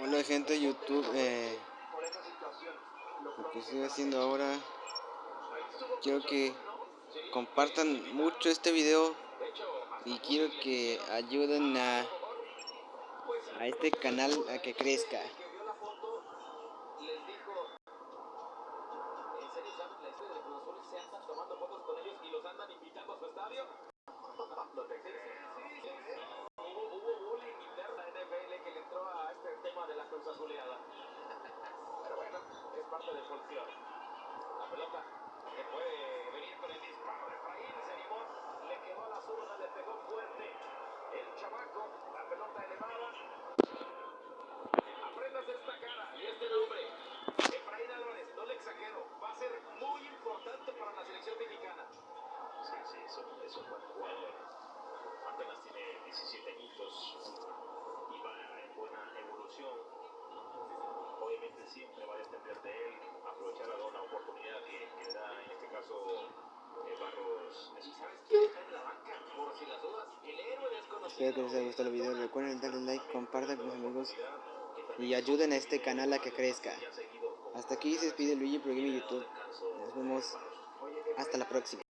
Hola gente de YouTube, eh, lo que estoy haciendo ahora, quiero que compartan mucho este video y quiero que ayuden a, a este canal a que crezca. Cruz parte del folclore. La pelota Espero que les haya gustado el video, recuerden darle like, compartan con sus amigos y ayuden a este canal a que crezca. Hasta aquí se despide Luigi Pro YouTube. Nos vemos hasta la próxima.